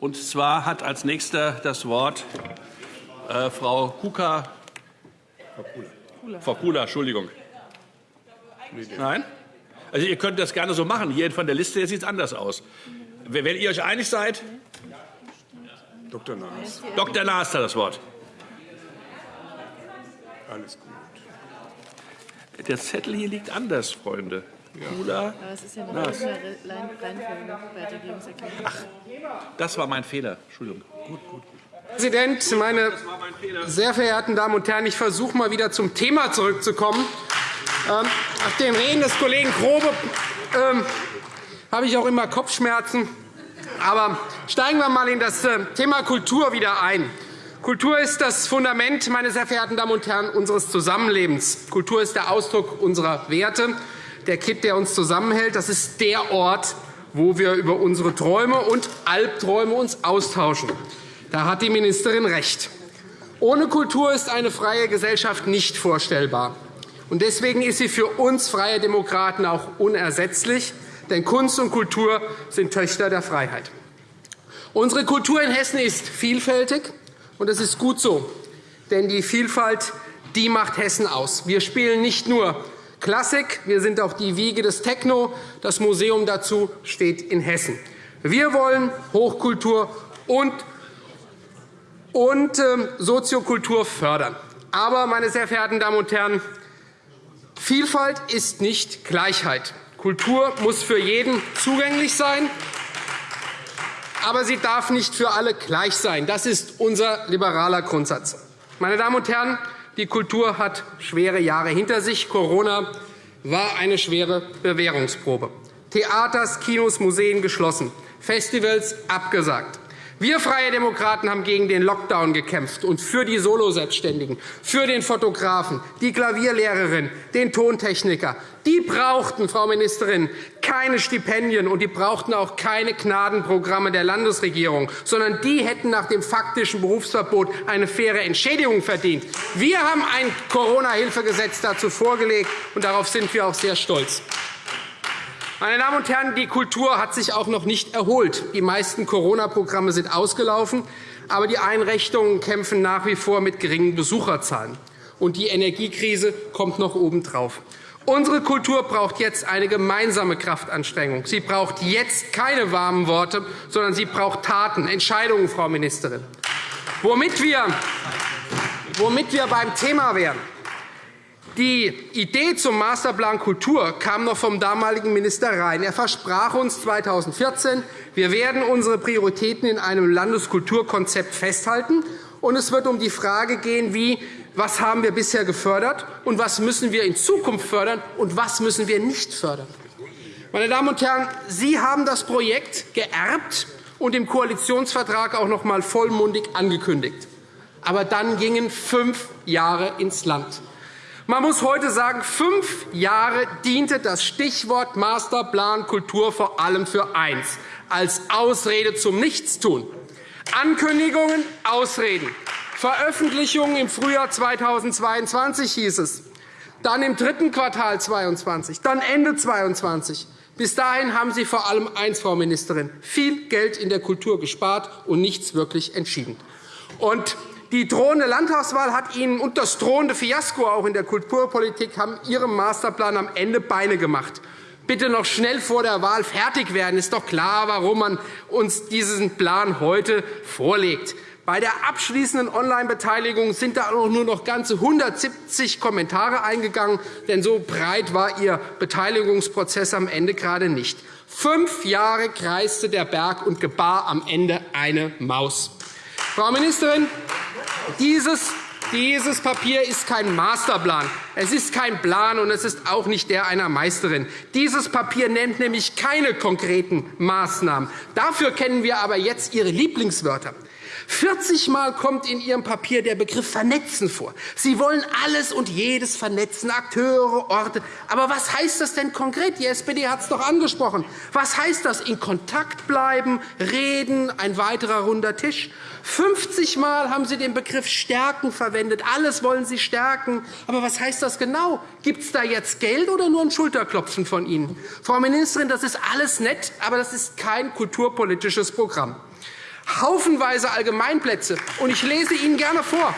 Und zwar hat als Nächster das Wort äh, Frau Kuka. Frau Kula, Entschuldigung. Nein? Also ihr könnt das gerne so machen. Hier von der Liste sieht es anders aus. Wenn ihr euch einig seid? Dr. Naas. Dr. Naas hat das Wort. Alles gut. Der Zettel hier liegt anders, Freunde. Kula. Aber es ist ja eine Naas. Reihenfolge bei Regierungserklärung. Ach, das war mein Fehler. Entschuldigung. Gut, gut. Herr Präsident, meine sehr verehrten Damen und Herren! Ich versuche mal wieder zum Thema zurückzukommen. Ähm, nach den Reden des Kollegen Grobe ähm, habe ich auch immer Kopfschmerzen. Aber steigen wir einmal in das äh, Thema Kultur wieder ein. Kultur ist das Fundament, meine sehr verehrten Damen und Herren, unseres Zusammenlebens. Kultur ist der Ausdruck unserer Werte, der Kitt, der uns zusammenhält. Das ist der Ort, wo wir über unsere Träume und Albträume uns austauschen. Da hat die Ministerin recht. Ohne Kultur ist eine freie Gesellschaft nicht vorstellbar. Deswegen ist sie für uns Freie Demokraten auch unersetzlich. Denn Kunst und Kultur sind Töchter der Freiheit. Unsere Kultur in Hessen ist vielfältig. Und das ist gut so, denn die Vielfalt die macht Hessen aus. Wir spielen nicht nur Klassik, wir sind auch die Wiege des Techno. Das Museum dazu steht in Hessen. Wir wollen Hochkultur und, und äh, Soziokultur fördern. Aber, meine sehr verehrten Damen und Herren, Vielfalt ist nicht Gleichheit. Kultur muss für jeden zugänglich sein aber sie darf nicht für alle gleich sein. Das ist unser liberaler Grundsatz. Meine Damen und Herren, die Kultur hat schwere Jahre hinter sich. Corona war eine schwere Bewährungsprobe. Theaters, Kinos, Museen geschlossen, Festivals abgesagt. Wir Freie Demokraten haben gegen den Lockdown gekämpft und für die Soloselbstständigen, für den Fotografen, die Klavierlehrerin, den Tontechniker. Die brauchten, Frau Ministerin, keine Stipendien, und die brauchten auch keine Gnadenprogramme der Landesregierung, sondern die hätten nach dem faktischen Berufsverbot eine faire Entschädigung verdient. Wir haben ein Corona-Hilfegesetz dazu vorgelegt, und darauf sind wir auch sehr stolz. Meine Damen und Herren, die Kultur hat sich auch noch nicht erholt. Die meisten Corona-Programme sind ausgelaufen, aber die Einrichtungen kämpfen nach wie vor mit geringen Besucherzahlen. Und die Energiekrise kommt noch obendrauf. Unsere Kultur braucht jetzt eine gemeinsame Kraftanstrengung. Sie braucht jetzt keine warmen Worte, sondern sie braucht Taten, Entscheidungen, Frau Ministerin. Womit wir, womit wir beim Thema wären. Die Idee zum Masterplan Kultur kam noch vom damaligen Minister Rhein. Er versprach uns 2014, wir werden unsere Prioritäten in einem Landeskulturkonzept festhalten. Und es wird um die Frage gehen, wie, was haben wir bisher gefördert und was müssen wir in Zukunft fördern und was müssen wir nicht fördern. Meine Damen und Herren, Sie haben das Projekt geerbt und im Koalitionsvertrag auch noch einmal vollmundig angekündigt. Aber dann gingen fünf Jahre ins Land. Man muss heute sagen, fünf Jahre diente das Stichwort Masterplan Kultur vor allem für eins, als Ausrede zum Nichtstun. Ankündigungen, Ausreden. Veröffentlichungen im Frühjahr 2022 hieß es, dann im dritten Quartal 2022, dann Ende 2022. Bis dahin haben Sie vor allem eins, Frau Ministerin, viel Geld in der Kultur gespart und nichts wirklich entschieden. Und die drohende Landtagswahl hat Ihnen und das drohende Fiasko auch in der Kulturpolitik haben Ihrem Masterplan am Ende Beine gemacht. Bitte noch schnell vor der Wahl fertig werden. Ist doch klar, warum man uns diesen Plan heute vorlegt. Bei der abschließenden Online-Beteiligung sind da nur noch ganze 170 Kommentare eingegangen, denn so breit war Ihr Beteiligungsprozess am Ende gerade nicht. Fünf Jahre kreiste der Berg und gebar am Ende eine Maus. Frau Ministerin, dieses dieses Papier ist kein Masterplan. Es ist kein Plan, und es ist auch nicht der einer Meisterin. Dieses Papier nennt nämlich keine konkreten Maßnahmen. Dafür kennen wir aber jetzt Ihre Lieblingswörter. 40 Mal kommt in Ihrem Papier der Begriff Vernetzen vor. Sie wollen alles und jedes vernetzen, Akteure, Orte. Aber was heißt das denn konkret? Die SPD hat es doch angesprochen. Was heißt das? In Kontakt bleiben, reden, ein weiterer runder Tisch? 50 Mal haben Sie den Begriff Stärken verwendet. Alles wollen Sie stärken. Aber was heißt das genau? Gibt es da jetzt Geld oder nur ein Schulterklopfen von Ihnen? Frau Ministerin, das ist alles nett, aber das ist kein kulturpolitisches Programm. Haufenweise Allgemeinplätze. Und ich lese Ihnen gerne vor.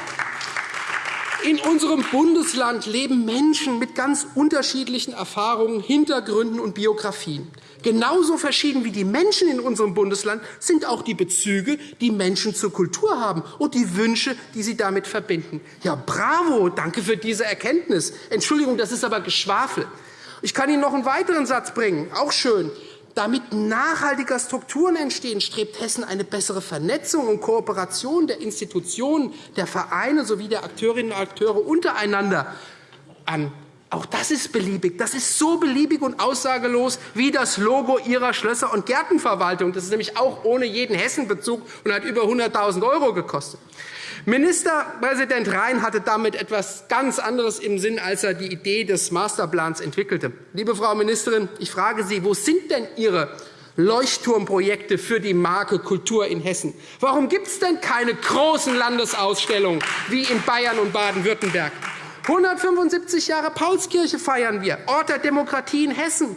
In unserem Bundesland leben Menschen mit ganz unterschiedlichen Erfahrungen, Hintergründen und Biografien. Genauso verschieden wie die Menschen in unserem Bundesland sind auch die Bezüge, die Menschen zur Kultur haben und die Wünsche, die sie damit verbinden. Ja, bravo, danke für diese Erkenntnis. Entschuldigung, das ist aber Geschwafel. Ich kann Ihnen noch einen weiteren Satz bringen, auch schön. Damit nachhaltiger Strukturen entstehen, strebt Hessen eine bessere Vernetzung und Kooperation der Institutionen, der Vereine sowie der Akteurinnen und Akteure untereinander an. Auch das ist beliebig. Das ist so beliebig und aussagelos wie das Logo Ihrer Schlösser- und Gärtenverwaltung. Das ist nämlich auch ohne jeden Hessenbezug und hat über 100.000 € gekostet. Ministerpräsident Rhein hatte damit etwas ganz anderes im Sinn, als er die Idee des Masterplans entwickelte. Liebe Frau Ministerin, ich frage Sie, wo sind denn Ihre Leuchtturmprojekte für die Marke Kultur in Hessen? Warum gibt es denn keine großen Landesausstellungen wie in Bayern und Baden-Württemberg? 175 Jahre Paulskirche feiern wir, Ort der Demokratie in Hessen.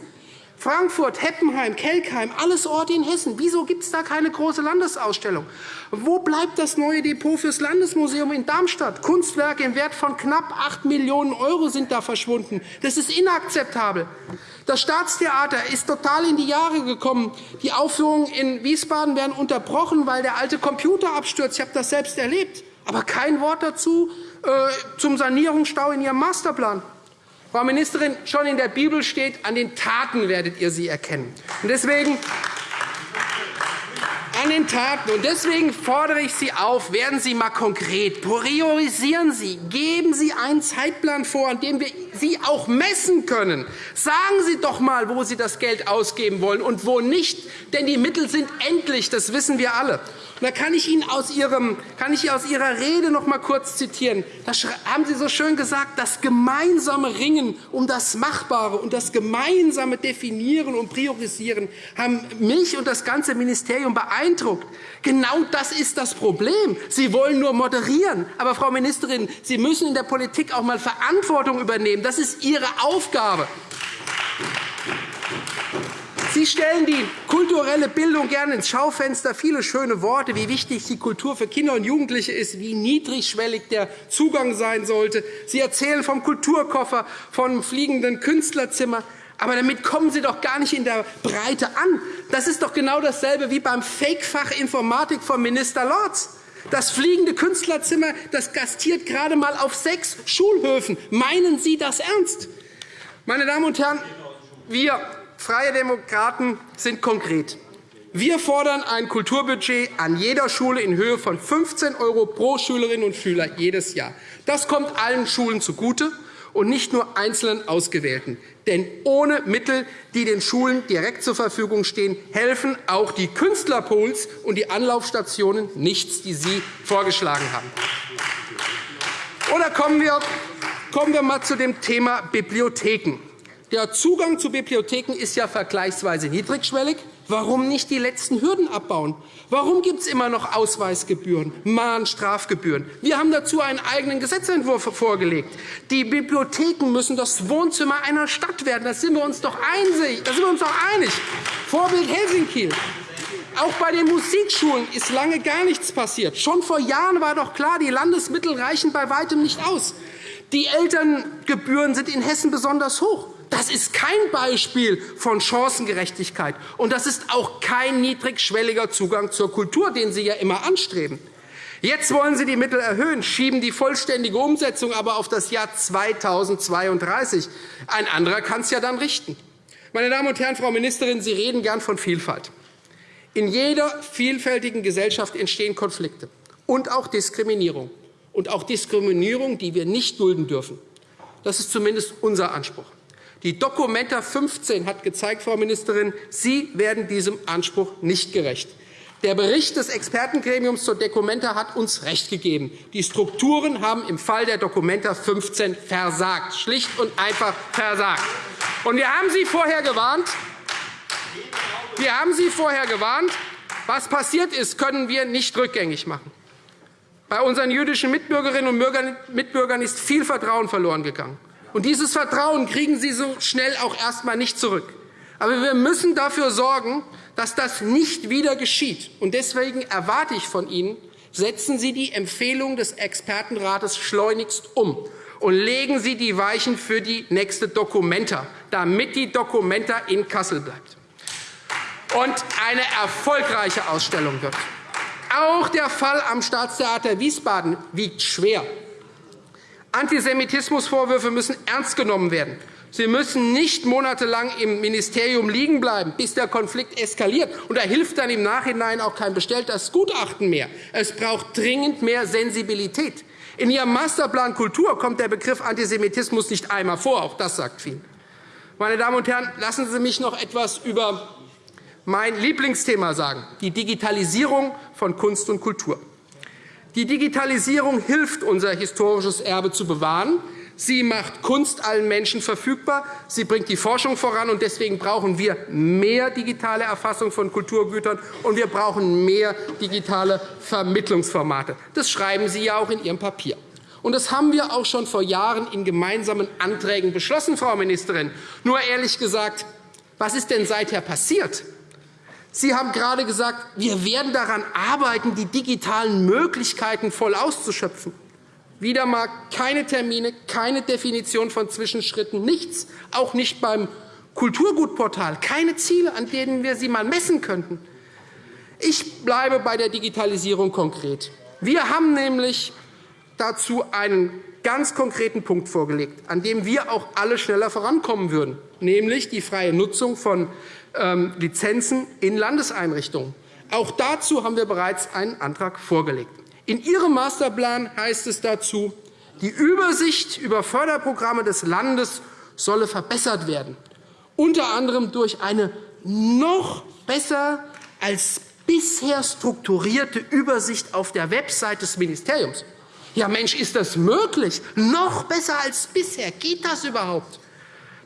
Frankfurt, Heppenheim, Kelkheim, alles Orte in Hessen. Wieso gibt es da keine große Landesausstellung? Wo bleibt das neue Depot fürs Landesmuseum in Darmstadt? Kunstwerke im Wert von knapp 8 Millionen € sind da verschwunden. Das ist inakzeptabel. Das Staatstheater ist total in die Jahre gekommen. Die Aufführungen in Wiesbaden werden unterbrochen, weil der alte Computer abstürzt. Ich habe das selbst erlebt. Aber kein Wort dazu äh, zum Sanierungsstau in Ihrem Masterplan. Frau Ministerin, schon in der Bibel steht, an den Taten werdet ihr sie erkennen. Und deswegen an den Taten. Und deswegen fordere ich Sie auf, werden Sie einmal konkret, priorisieren Sie, geben Sie einen Zeitplan vor, an dem wir Sie auch messen können. Sagen Sie doch einmal, wo Sie das Geld ausgeben wollen und wo nicht. Denn die Mittel sind endlich, das wissen wir alle. Da kann ich Ihnen aus, Ihrem, kann ich aus Ihrer Rede noch einmal kurz zitieren. Da haben Sie so schön gesagt, das gemeinsame Ringen um das Machbare und das gemeinsame Definieren und Priorisieren haben mich und das ganze Ministerium beeindruckt. Genau das ist das Problem. Sie wollen nur moderieren. Aber, Frau Ministerin, Sie müssen in der Politik auch einmal Verantwortung übernehmen. Das ist Ihre Aufgabe. Sie stellen die kulturelle Bildung gerne ins Schaufenster. Viele schöne Worte, wie wichtig die Kultur für Kinder und Jugendliche ist, wie niedrigschwellig der Zugang sein sollte. Sie erzählen vom Kulturkoffer, vom fliegenden Künstlerzimmer. Aber damit kommen Sie doch gar nicht in der Breite an. Das ist doch genau dasselbe wie beim Fake-Fach Informatik von Minister Lorz. Das fliegende Künstlerzimmer das gastiert gerade einmal auf sechs Schulhöfen. Meinen Sie das ernst? Meine Damen und Herren, wir Freie Demokraten sind konkret. Wir fordern ein Kulturbudget an jeder Schule in Höhe von 15 € pro Schülerin und Schüler jedes Jahr. Das kommt allen Schulen zugute und nicht nur einzelnen Ausgewählten. Denn ohne Mittel, die den Schulen direkt zur Verfügung stehen, helfen auch die Künstlerpools und die Anlaufstationen nichts, die Sie vorgeschlagen haben. Oder kommen wir, kommen wir einmal zu dem Thema Bibliotheken. Der Zugang zu Bibliotheken ist ja vergleichsweise niedrigschwellig. Warum nicht die letzten Hürden abbauen? Warum gibt es immer noch Ausweisgebühren, Mahnstrafgebühren? Wir haben dazu einen eigenen Gesetzentwurf vorgelegt. Die Bibliotheken müssen das Wohnzimmer einer Stadt werden. Da sind wir uns doch einig. Vorbild Helsinki. Auch bei den Musikschulen ist lange gar nichts passiert. Schon vor Jahren war doch klar, die Landesmittel reichen bei weitem nicht aus. Die Elterngebühren sind in Hessen besonders hoch. Das ist kein Beispiel von Chancengerechtigkeit, und das ist auch kein niedrigschwelliger Zugang zur Kultur, den Sie ja immer anstreben. Jetzt wollen Sie die Mittel erhöhen, schieben die vollständige Umsetzung aber auf das Jahr 2032. Ein anderer kann es ja dann richten. Meine Damen und Herren, Frau Ministerin, Sie reden gern von Vielfalt. In jeder vielfältigen Gesellschaft entstehen Konflikte und auch Diskriminierung, und auch Diskriminierung, die wir nicht dulden dürfen. Das ist zumindest unser Anspruch. Die Dokumenta 15 hat gezeigt, Frau Ministerin, Sie werden diesem Anspruch nicht gerecht. Der Bericht des Expertengremiums zur Dokumenta hat uns recht gegeben. Die Strukturen haben im Fall der Dokumenta 15 versagt, schlicht und einfach versagt. Und wir haben Sie vorher gewarnt. Wir haben Sie vorher gewarnt. Was passiert ist, können wir nicht rückgängig machen. Bei unseren jüdischen Mitbürgerinnen und Mitbürgern ist viel Vertrauen verloren gegangen. Und dieses Vertrauen kriegen Sie so schnell auch erst einmal nicht zurück. Aber wir müssen dafür sorgen, dass das nicht wieder geschieht. Und deswegen erwarte ich von Ihnen, setzen Sie die Empfehlung des Expertenrates schleunigst um und legen Sie die Weichen für die nächste Dokumenta, damit die Dokumenta in Kassel bleibt und eine erfolgreiche Ausstellung wird. Auch der Fall am Staatstheater Wiesbaden wiegt schwer. Antisemitismusvorwürfe müssen ernst genommen werden. Sie müssen nicht monatelang im Ministerium liegen bleiben, bis der Konflikt eskaliert. Und da hilft dann im Nachhinein auch kein bestelltes Gutachten mehr. Es braucht dringend mehr Sensibilität. In Ihrem Masterplan Kultur kommt der Begriff Antisemitismus nicht einmal vor. Auch das sagt viel. Meine Damen und Herren, lassen Sie mich noch etwas über mein Lieblingsthema sagen, die Digitalisierung von Kunst und Kultur. Die Digitalisierung hilft, unser historisches Erbe zu bewahren. Sie macht Kunst allen Menschen verfügbar. Sie bringt die Forschung voran. und Deswegen brauchen wir mehr digitale Erfassung von Kulturgütern, und wir brauchen mehr digitale Vermittlungsformate. Das schreiben Sie ja auch in Ihrem Papier. Und das haben wir auch schon vor Jahren in gemeinsamen Anträgen beschlossen, Frau Ministerin. Nur ehrlich gesagt, was ist denn seither passiert? Sie haben gerade gesagt, wir werden daran arbeiten, die digitalen Möglichkeiten voll auszuschöpfen. Wieder einmal keine Termine, keine Definition von Zwischenschritten, nichts, auch nicht beim Kulturgutportal, keine Ziele, an denen wir sie einmal messen könnten. Ich bleibe bei der Digitalisierung konkret. Wir haben nämlich dazu einen ganz konkreten Punkt vorgelegt, an dem wir auch alle schneller vorankommen würden, nämlich die freie Nutzung von ähm, Lizenzen in Landeseinrichtungen. Auch dazu haben wir bereits einen Antrag vorgelegt. In Ihrem Masterplan heißt es dazu, die Übersicht über Förderprogramme des Landes solle verbessert werden, unter anderem durch eine noch besser als bisher strukturierte Übersicht auf der Website des Ministeriums. Ja, Mensch, ist das möglich? Noch besser als bisher? Geht das überhaupt?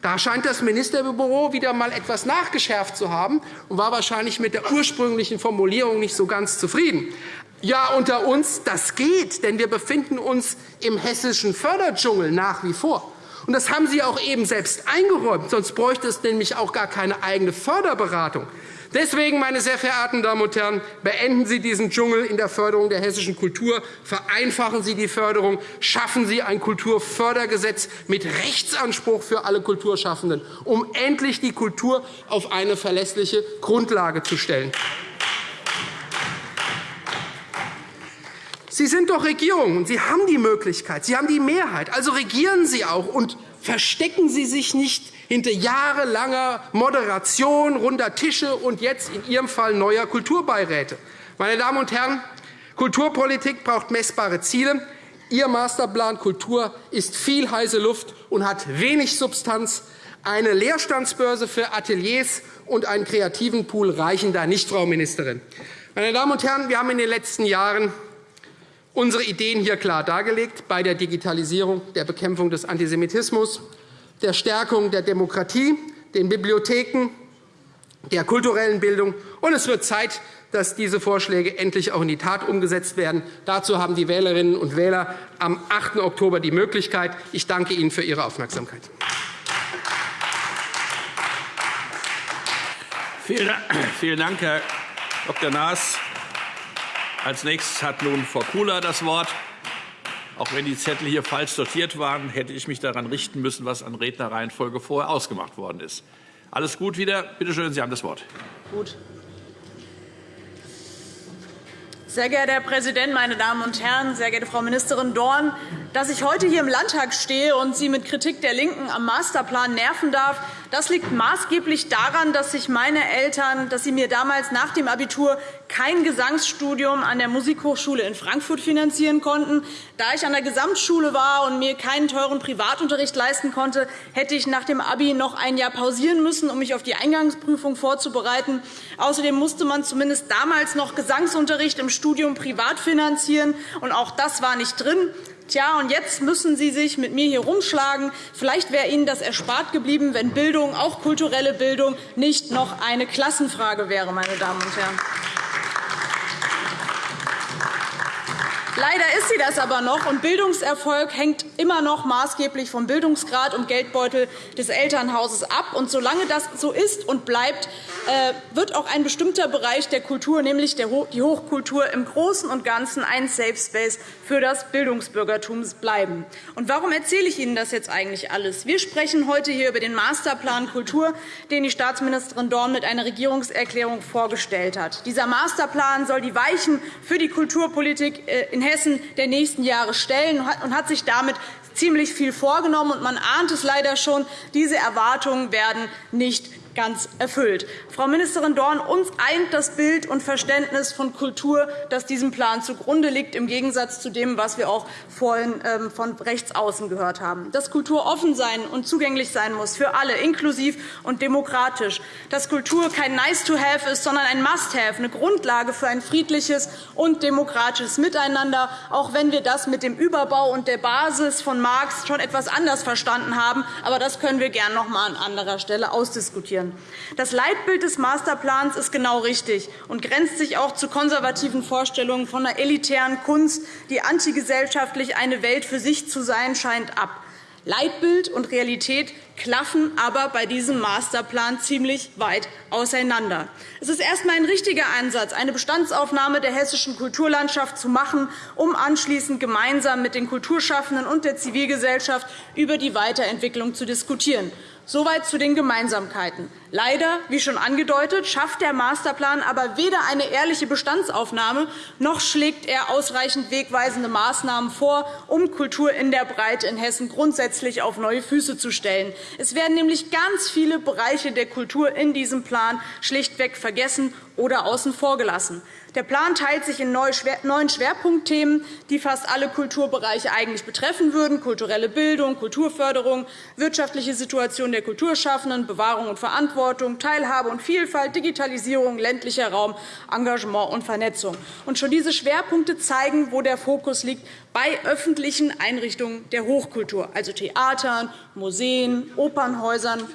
Da scheint das Ministerbüro wieder einmal etwas nachgeschärft zu haben und war wahrscheinlich mit der ursprünglichen Formulierung nicht so ganz zufrieden. Ja, unter uns, das geht, denn wir befinden uns im hessischen Förderdschungel nach wie vor. Und das haben Sie auch eben selbst eingeräumt, sonst bräuchte es nämlich auch gar keine eigene Förderberatung. Deswegen, meine sehr verehrten Damen und Herren, beenden Sie diesen Dschungel in der Förderung der hessischen Kultur, vereinfachen Sie die Förderung, schaffen Sie ein Kulturfördergesetz mit Rechtsanspruch für alle Kulturschaffenden, um endlich die Kultur auf eine verlässliche Grundlage zu stellen. Sie sind doch Regierung, und Sie haben die Möglichkeit, Sie haben die Mehrheit. Also regieren Sie auch und verstecken Sie sich nicht hinter jahrelanger Moderation runder Tische und jetzt in Ihrem Fall neuer Kulturbeiräte. Meine Damen und Herren, Kulturpolitik braucht messbare Ziele. Ihr Masterplan Kultur ist viel heiße Luft und hat wenig Substanz. Eine Leerstandsbörse für Ateliers und einen kreativen Pool reichen da nicht, Frau Ministerin. Meine Damen und Herren, wir haben in den letzten Jahren unsere Ideen hier klar dargelegt bei der Digitalisierung, der Bekämpfung des Antisemitismus, der Stärkung der Demokratie, den Bibliotheken, der kulturellen Bildung. Und es wird Zeit, dass diese Vorschläge endlich auch in die Tat umgesetzt werden. Dazu haben die Wählerinnen und Wähler am 8. Oktober die Möglichkeit. Ich danke Ihnen für Ihre Aufmerksamkeit. Vielen Dank, Herr Dr. Naas. Als nächstes hat nun Frau Kula das Wort. Auch wenn die Zettel hier falsch sortiert waren, hätte ich mich daran richten müssen, was an Rednerreihenfolge vorher ausgemacht worden ist. Alles gut wieder? Bitte schön, Sie haben das Wort. Gut. Sehr geehrter Herr Präsident, meine Damen und Herren! Sehr geehrte Frau Ministerin Dorn! Dass ich heute hier im Landtag stehe und Sie mit Kritik der LINKEN am Masterplan nerven darf, das liegt maßgeblich daran, dass sich meine Eltern, dass sie mir damals nach dem Abitur kein Gesangsstudium an der Musikhochschule in Frankfurt finanzieren konnten. Da ich an der Gesamtschule war und mir keinen teuren Privatunterricht leisten konnte, hätte ich nach dem Abi noch ein Jahr pausieren müssen, um mich auf die Eingangsprüfung vorzubereiten. Außerdem musste man zumindest damals noch Gesangsunterricht im Studium privat finanzieren, und auch das war nicht drin. Tja, und jetzt müssen Sie sich mit mir hier rumschlagen. Vielleicht wäre Ihnen das erspart geblieben, wenn Bildung, auch kulturelle Bildung, nicht noch eine Klassenfrage wäre, meine Damen und Herren. Leider ist sie das aber noch, und Bildungserfolg hängt immer noch maßgeblich vom Bildungsgrad und Geldbeutel des Elternhauses ab. Und solange das so ist und bleibt, äh, wird auch ein bestimmter Bereich der Kultur, nämlich die Hochkultur, im Großen und Ganzen ein Safe Space für das Bildungsbürgertum bleiben. Und warum erzähle ich Ihnen das jetzt eigentlich alles? Wir sprechen heute hier über den Masterplan Kultur, den die Staatsministerin Dorn mit einer Regierungserklärung vorgestellt hat. Dieser Masterplan soll die Weichen für die Kulturpolitik äh, in Hessen der nächsten Jahre stellen und hat sich damit ziemlich viel vorgenommen. Man ahnt es leider schon, diese Erwartungen werden nicht ganz erfüllt. Frau Ministerin Dorn, uns eint das Bild und Verständnis von Kultur, das diesem Plan zugrunde liegt, im Gegensatz zu dem, was wir auch vorhin ähm, von rechts außen gehört haben. Dass Kultur offen sein und zugänglich sein muss für alle, inklusiv und demokratisch. Dass Kultur kein Nice-to-have ist, sondern ein Must-have, eine Grundlage für ein friedliches und demokratisches Miteinander, auch wenn wir das mit dem Überbau und der Basis von Marx schon etwas anders verstanden haben. Aber das können wir gern noch einmal an anderer Stelle ausdiskutieren. Das Leitbild des Masterplans ist genau richtig und grenzt sich auch zu konservativen Vorstellungen von einer elitären Kunst, die antigesellschaftlich eine Welt für sich zu sein scheint, ab. Leitbild und Realität klaffen aber bei diesem Masterplan ziemlich weit auseinander. Es ist erst einmal ein richtiger Ansatz, eine Bestandsaufnahme der hessischen Kulturlandschaft zu machen, um anschließend gemeinsam mit den Kulturschaffenden und der Zivilgesellschaft über die Weiterentwicklung zu diskutieren. Soweit zu den Gemeinsamkeiten. Leider, wie schon angedeutet, schafft der Masterplan aber weder eine ehrliche Bestandsaufnahme, noch schlägt er ausreichend wegweisende Maßnahmen vor, um Kultur in der Breite in Hessen grundsätzlich auf neue Füße zu stellen. Es werden nämlich ganz viele Bereiche der Kultur in diesem Plan schlichtweg vergessen oder außen vor gelassen. Der Plan teilt sich in neun Schwerpunktthemen, die fast alle Kulturbereiche eigentlich betreffen würden, kulturelle Bildung, Kulturförderung, wirtschaftliche Situation der Kulturschaffenden, Bewahrung und Verantwortung, Teilhabe und Vielfalt, Digitalisierung, ländlicher Raum, Engagement und Vernetzung. Und schon diese Schwerpunkte zeigen, wo der Fokus liegt bei öffentlichen Einrichtungen der Hochkultur, also Theatern, Museen, Opernhäusern,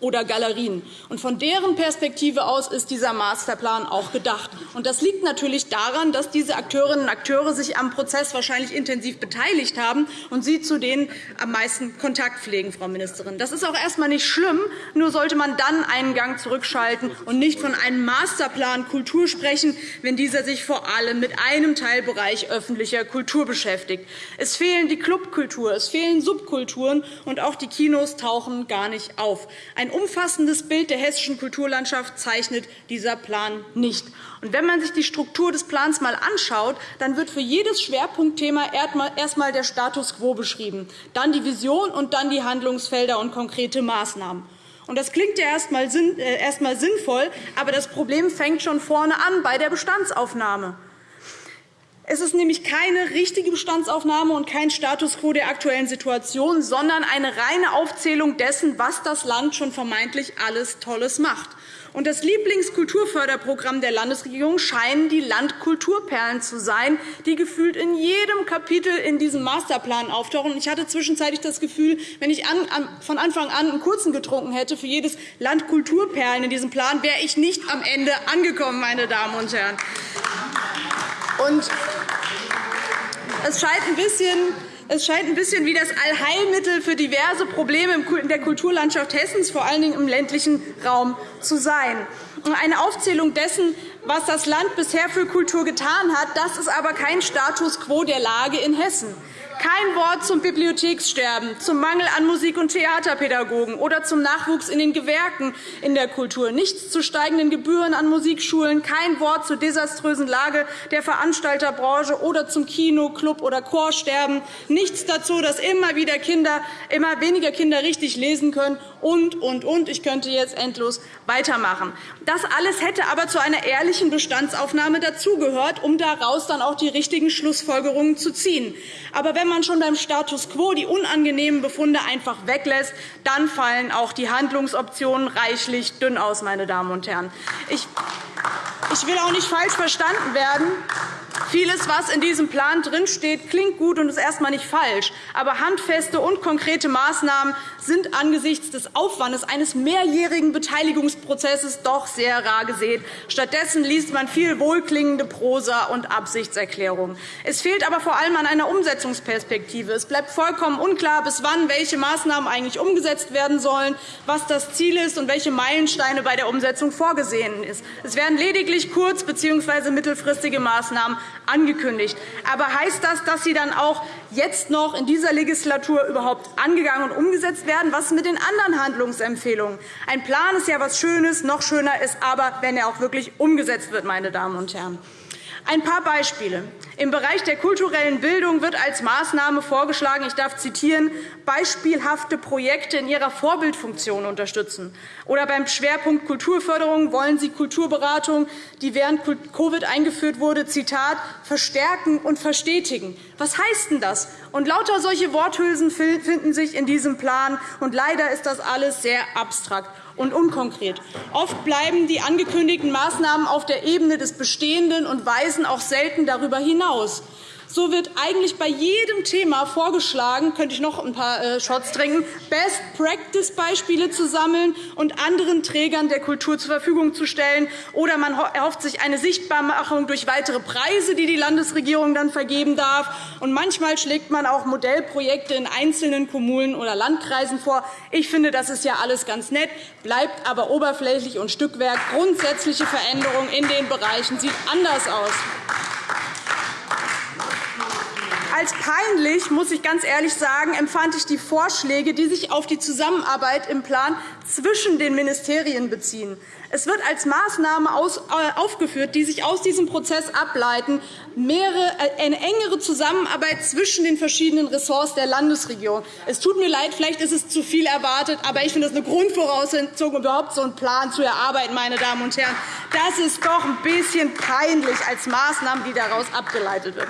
oder Galerien. Und von deren Perspektive aus ist dieser Masterplan auch gedacht. Und das liegt natürlich daran, dass diese Akteurinnen und Akteure sich am Prozess wahrscheinlich intensiv beteiligt haben und Sie zu denen am meisten Kontakt pflegen, Frau Ministerin. Das ist auch erst einmal nicht schlimm, nur sollte man dann einen Gang zurückschalten und nicht von einem Masterplan Kultur sprechen, wenn dieser sich vor allem mit einem Teilbereich öffentlicher Kultur beschäftigt. Es fehlen die Clubkultur, es fehlen Subkulturen, und auch die Kinos tauchen gar nicht auf. Ein umfassendes Bild der hessischen Kulturlandschaft zeichnet dieser Plan nicht. Und wenn man sich die Struktur des Plans einmal anschaut, dann wird für jedes Schwerpunktthema erst einmal der Status quo beschrieben, dann die Vision und dann die Handlungsfelder und konkrete Maßnahmen. Das klingt ja erst einmal äh, sinnvoll, aber das Problem fängt schon vorne an bei der Bestandsaufnahme. Es ist nämlich keine richtige Bestandsaufnahme und kein Status quo der aktuellen Situation, sondern eine reine Aufzählung dessen, was das Land schon vermeintlich alles Tolles macht. Und das Lieblingskulturförderprogramm der Landesregierung scheinen die Landkulturperlen zu sein, die gefühlt in jedem Kapitel in diesem Masterplan auftauchen. Ich hatte zwischenzeitlich das Gefühl, wenn ich von Anfang an einen kurzen getrunken hätte für jedes Landkulturperlen in diesem Plan, wäre ich nicht am Ende angekommen, meine Damen und Herren. Und es scheint ein bisschen es scheint ein bisschen wie das Allheilmittel für diverse Probleme in der Kulturlandschaft Hessens, vor allen Dingen im ländlichen Raum, zu sein. Eine Aufzählung dessen, was das Land bisher für Kultur getan hat, das ist aber kein Status quo der Lage in Hessen. Kein Wort zum Bibliothekssterben, zum Mangel an Musik- und Theaterpädagogen oder zum Nachwuchs in den Gewerken in der Kultur, nichts zu steigenden Gebühren an Musikschulen, kein Wort zur desaströsen Lage der Veranstalterbranche oder zum Kino-, Club- oder Chorsterben, nichts dazu, dass immer, wieder Kinder, immer weniger Kinder richtig lesen können und, und, und. Ich könnte jetzt endlos weitermachen. Das alles hätte aber zu einer ehrlichen Bestandsaufnahme dazugehört, um daraus dann auch die richtigen Schlussfolgerungen zu ziehen. Aber wenn man schon beim Status quo die unangenehmen Befunde einfach weglässt, dann fallen auch die Handlungsoptionen reichlich dünn aus. Meine Damen und Herren. Ich will auch nicht falsch verstanden werden. Vieles, was in diesem Plan drinsteht, klingt gut und ist erst einmal nicht falsch. Aber handfeste und konkrete Maßnahmen sind angesichts des Aufwandes eines mehrjährigen Beteiligungsprozesses doch sehr rar gesät. Stattdessen liest man viel wohlklingende Prosa und Absichtserklärungen. Es fehlt aber vor allem an einer Umsetzungsperspektive. Es bleibt vollkommen unklar, bis wann welche Maßnahmen eigentlich umgesetzt werden sollen, was das Ziel ist und welche Meilensteine bei der Umsetzung vorgesehen sind. Es werden lediglich kurz- bzw. mittelfristige Maßnahmen angekündigt. Aber heißt das, dass sie dann auch jetzt noch in dieser Legislatur überhaupt angegangen und umgesetzt werden? Was ist mit den anderen Handlungsempfehlungen? Ein Plan ist ja etwas Schönes. Noch schöner ist aber, wenn er auch wirklich umgesetzt wird. Meine Damen und Herren. Ein paar Beispiele. Im Bereich der kulturellen Bildung wird als Maßnahme vorgeschlagen, ich darf zitieren, beispielhafte Projekte in ihrer Vorbildfunktion unterstützen. Oder beim Schwerpunkt Kulturförderung wollen Sie Kulturberatung, die während Covid eingeführt wurde, Zitat, verstärken und verstetigen. Was heißt denn das? Und lauter solche Worthülsen finden sich in diesem Plan. Und leider ist das alles sehr abstrakt und unkonkret. Oft bleiben die angekündigten Maßnahmen auf der Ebene des Bestehenden und weisen auch selten darüber hinaus. So wird eigentlich bei jedem Thema vorgeschlagen, könnte ich noch ein paar äh, Shots trinken, Best-Practice-Beispiele zu sammeln und anderen Trägern der Kultur zur Verfügung zu stellen. Oder man erhofft sich eine Sichtbarmachung durch weitere Preise, die die Landesregierung dann vergeben darf. Und manchmal schlägt man auch Modellprojekte in einzelnen Kommunen oder Landkreisen vor. Ich finde, das ist ja alles ganz nett, bleibt aber oberflächlich und Stückwerk. Grundsätzliche Veränderungen in den Bereichen sieht anders aus. Als peinlich, muss ich ganz ehrlich sagen, empfand ich die Vorschläge, die sich auf die Zusammenarbeit im Plan zwischen den Ministerien beziehen. Es wird als Maßnahme äh, aufgeführt, die sich aus diesem Prozess ableiten, äh, eine engere Zusammenarbeit zwischen den verschiedenen Ressorts der Landesregierung. Es tut mir leid, vielleicht ist es zu viel erwartet, aber ich finde das eine Grundvoraussetzung, um überhaupt so einen Plan zu erarbeiten. Meine Damen und Herren. Das ist doch ein bisschen peinlich als Maßnahme, die daraus abgeleitet wird.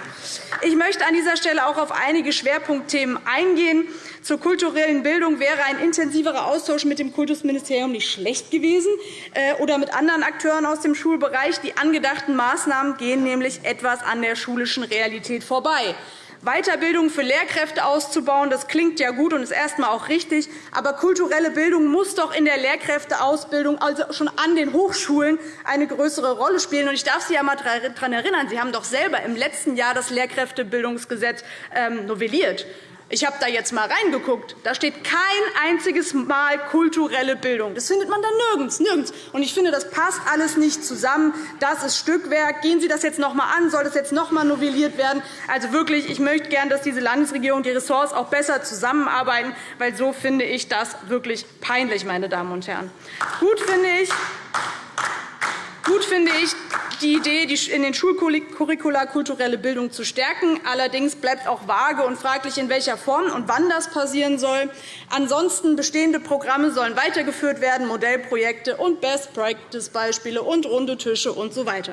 Ich möchte an dieser Stelle auch auf einige Schwerpunktthemen eingehen. Zur kulturellen Bildung wäre ein intensiverer Austausch mit dem Kultusministerium nicht schlecht gewesen äh, oder mit anderen Akteuren aus dem Schulbereich. Die angedachten Maßnahmen gehen nämlich etwas an der schulischen Realität vorbei. Weiterbildung für Lehrkräfte auszubauen, das klingt ja gut und ist erst einmal auch richtig. Aber kulturelle Bildung muss doch in der Lehrkräfteausbildung, also schon an den Hochschulen, eine größere Rolle spielen. Ich darf Sie einmal daran erinnern, Sie haben doch selber im letzten Jahr das Lehrkräftebildungsgesetz ähm, novelliert. Ich habe da jetzt einmal reingeguckt. Da steht kein einziges Mal kulturelle Bildung. Das findet man da nirgends, nirgends. Und ich finde, das passt alles nicht zusammen. Das ist Stückwerk. Gehen Sie das jetzt noch einmal an? Soll das jetzt noch einmal novelliert werden? Also wirklich, ich möchte gerne, dass diese Landesregierung und die Ressorts auch besser zusammenarbeiten, weil so finde ich das wirklich peinlich, meine Damen und Herren. Gut finde ich, Gut finde ich die Idee, in den Schulcurricula kulturelle Bildung zu stärken. Allerdings bleibt auch vage und fraglich, in welcher Form und wann das passieren soll. Ansonsten bestehende Programme sollen weitergeführt werden, Modellprojekte und Best-Practice-Beispiele und runde Tische usw. So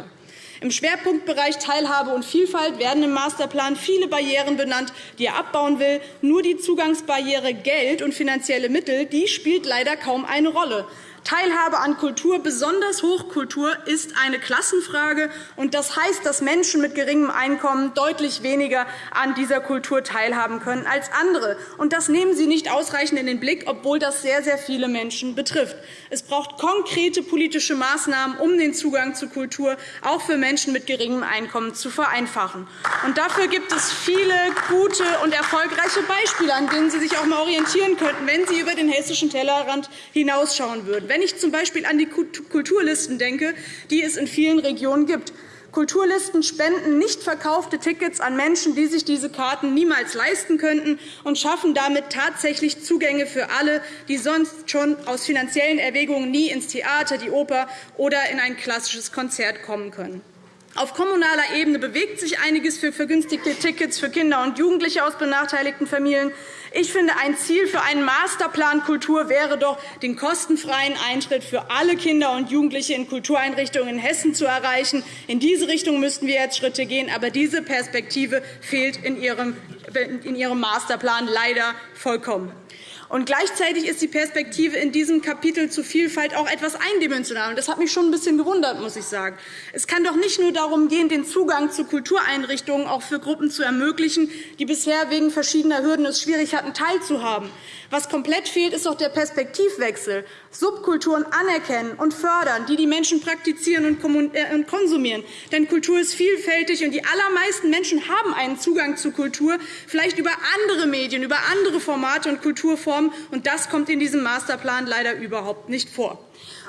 Im Schwerpunktbereich Teilhabe und Vielfalt werden im Masterplan viele Barrieren benannt, die er abbauen will. Nur die Zugangsbarriere Geld und finanzielle Mittel die spielt leider kaum eine Rolle. Teilhabe an Kultur, besonders Hochkultur, ist eine Klassenfrage. und Das heißt, dass Menschen mit geringem Einkommen deutlich weniger an dieser Kultur teilhaben können als andere. Und das nehmen Sie nicht ausreichend in den Blick, obwohl das sehr, sehr viele Menschen betrifft. Es braucht konkrete politische Maßnahmen, um den Zugang zu Kultur auch für Menschen mit geringem Einkommen zu vereinfachen. Und dafür gibt es viele gute und erfolgreiche Beispiele, an denen Sie sich auch einmal orientieren könnten, wenn Sie über den hessischen Tellerrand hinausschauen würden. Wenn ich z. B. an die Kulturlisten denke, die es in vielen Regionen gibt. Kulturlisten spenden nicht verkaufte Tickets an Menschen, die sich diese Karten niemals leisten könnten, und schaffen damit tatsächlich Zugänge für alle, die sonst schon aus finanziellen Erwägungen nie ins Theater, die Oper oder in ein klassisches Konzert kommen können. Auf kommunaler Ebene bewegt sich einiges für vergünstigte Tickets für Kinder und Jugendliche aus benachteiligten Familien. Ich finde, ein Ziel für einen Masterplan Kultur wäre doch, den kostenfreien Eintritt für alle Kinder und Jugendliche in Kultureinrichtungen in Hessen zu erreichen. In diese Richtung müssten wir jetzt Schritte gehen. Aber diese Perspektive fehlt in Ihrem Masterplan leider vollkommen. Und gleichzeitig ist die Perspektive in diesem Kapitel zu Vielfalt auch etwas eindimensional. Und das hat mich schon ein bisschen gewundert, muss ich sagen. Es kann doch nicht nur darum gehen, den Zugang zu Kultureinrichtungen auch für Gruppen zu ermöglichen, die bisher wegen verschiedener Hürden es schwierig hatten, teilzuhaben. Was komplett fehlt, ist doch der Perspektivwechsel. Subkulturen anerkennen und fördern, die die Menschen praktizieren äh, und konsumieren. Denn Kultur ist vielfältig, und die allermeisten Menschen haben einen Zugang zu Kultur, vielleicht über andere Medien, über andere Formate und Kulturformen. Und das kommt in diesem Masterplan leider überhaupt nicht vor.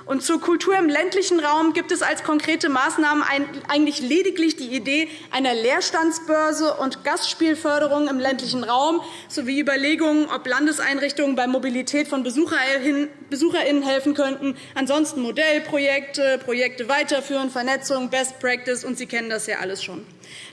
Und zur Kultur im ländlichen Raum gibt es als konkrete Maßnahmen eigentlich lediglich die Idee einer Leerstandsbörse und Gastspielförderung im ländlichen Raum sowie Überlegungen, ob Landeseinrichtungen bei Mobilität von BesucherInnen helfen könnten. Ansonsten Modellprojekte, Projekte weiterführen, Vernetzung, Best Practice, und Sie kennen das ja alles schon.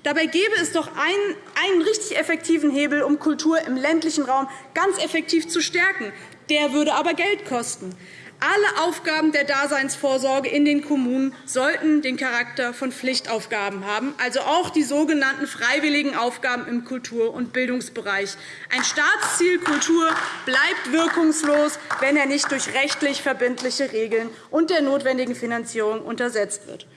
Dabei gäbe es doch einen, einen richtig effektiven Hebel, um Kultur im ländlichen Raum ganz effektiv zu stärken. Der würde aber Geld kosten. Alle Aufgaben der Daseinsvorsorge in den Kommunen sollten den Charakter von Pflichtaufgaben haben, also auch die sogenannten freiwilligen Aufgaben im Kultur- und Bildungsbereich. Ein Staatsziel Kultur bleibt wirkungslos, wenn er nicht durch rechtlich verbindliche Regeln und der notwendigen Finanzierung untersetzt wird.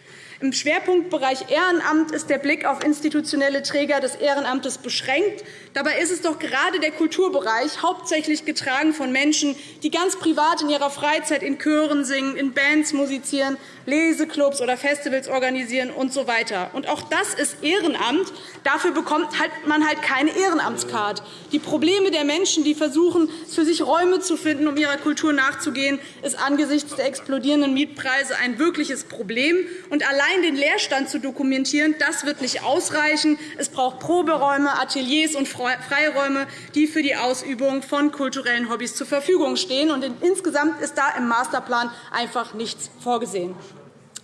Im Schwerpunktbereich Ehrenamt ist der Blick auf institutionelle Träger des Ehrenamtes beschränkt. Dabei ist es doch gerade der Kulturbereich hauptsächlich getragen von Menschen, die ganz privat in ihrer Freizeit in Chören singen, in Bands musizieren, Leseclubs oder Festivals organisieren usw. So und auch das ist Ehrenamt. Dafür bekommt halt man halt keine Ehrenamtskarte. Die Probleme der Menschen, die versuchen, für sich Räume zu finden, um ihrer Kultur nachzugehen, ist angesichts der explodierenden Mietpreise ein wirkliches Problem. Und allein den Leerstand zu dokumentieren, das wird nicht ausreichen. Es braucht Proberäume, Ateliers und Freiräume, die für die Ausübung von kulturellen Hobbys zur Verfügung stehen. Und insgesamt ist da im Masterplan einfach nichts vorgesehen.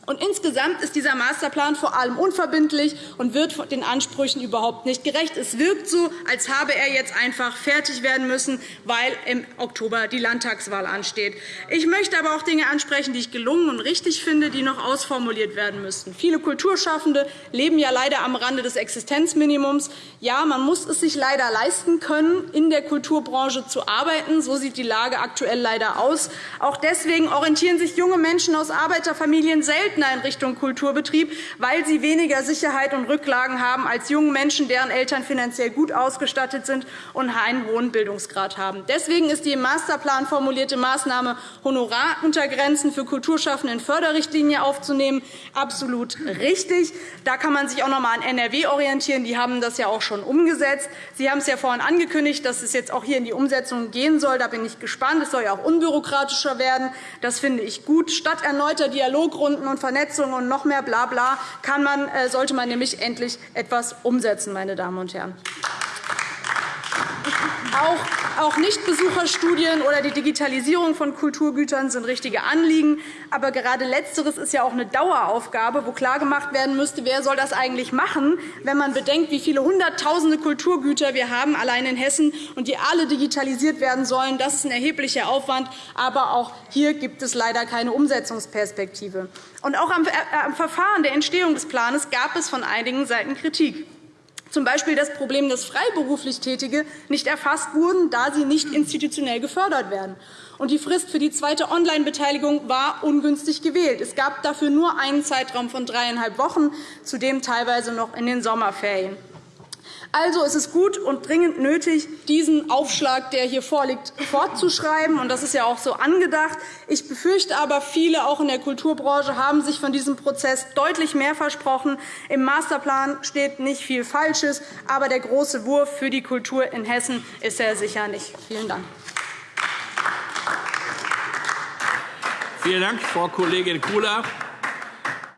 Und insgesamt ist dieser Masterplan vor allem unverbindlich und wird den Ansprüchen überhaupt nicht gerecht. Es wirkt so, als habe er jetzt einfach fertig werden müssen, weil im Oktober die Landtagswahl ansteht. Ich möchte aber auch Dinge ansprechen, die ich gelungen und richtig finde, die noch ausformuliert werden müssten. Viele Kulturschaffende leben ja leider am Rande des Existenzminimums. Ja, man muss es sich leider leisten können, in der Kulturbranche zu arbeiten. So sieht die Lage aktuell leider aus. Auch deswegen orientieren sich junge Menschen aus Arbeiterfamilien selten in Richtung Kulturbetrieb, weil sie weniger Sicherheit und Rücklagen haben als junge Menschen, deren Eltern finanziell gut ausgestattet sind und einen hohen Bildungsgrad haben. Deswegen ist die im Masterplan formulierte Maßnahme, Honoraruntergrenzen für Kulturschaffende in Förderrichtlinie aufzunehmen, absolut richtig. Da kann man sich auch noch einmal an NRW orientieren. Die haben das ja auch schon umgesetzt. Sie haben es ja vorhin angekündigt, dass es jetzt auch hier in die Umsetzung gehen soll. Da bin ich gespannt. Es soll ja auch unbürokratischer werden. Das finde ich gut. Statt erneuter Dialogrunden und Vernetzung und noch mehr Blabla kann man, äh, sollte man nämlich endlich etwas umsetzen, meine Damen und Herren. Auch Nichtbesucherstudien oder die Digitalisierung von Kulturgütern sind richtige Anliegen. Aber gerade Letzteres ist ja auch eine Daueraufgabe, wo klargemacht werden müsste, wer soll das eigentlich machen, wenn man bedenkt, wie viele Hunderttausende Kulturgüter wir haben, allein in Hessen, und die alle digitalisiert werden sollen. Das ist ein erheblicher Aufwand. Aber auch hier gibt es leider keine Umsetzungsperspektive. Und auch am äh, Verfahren der Entstehung des Plans gab es von einigen Seiten Kritik z. B. das Problem, dass freiberuflich Tätige nicht erfasst wurden, da sie nicht institutionell gefördert werden. Und die Frist für die zweite Online-Beteiligung war ungünstig gewählt. Es gab dafür nur einen Zeitraum von dreieinhalb Wochen, zudem teilweise noch in den Sommerferien. Also ist es gut und dringend nötig, diesen Aufschlag, der hier vorliegt, fortzuschreiben. Und das ist ja auch so angedacht. Ich befürchte aber, viele auch in der Kulturbranche haben sich von diesem Prozess deutlich mehr versprochen. Im Masterplan steht nicht viel Falsches, aber der große Wurf für die Kultur in Hessen ist er sicher nicht. Vielen Dank. Vielen Dank, Frau Kollegin Kula.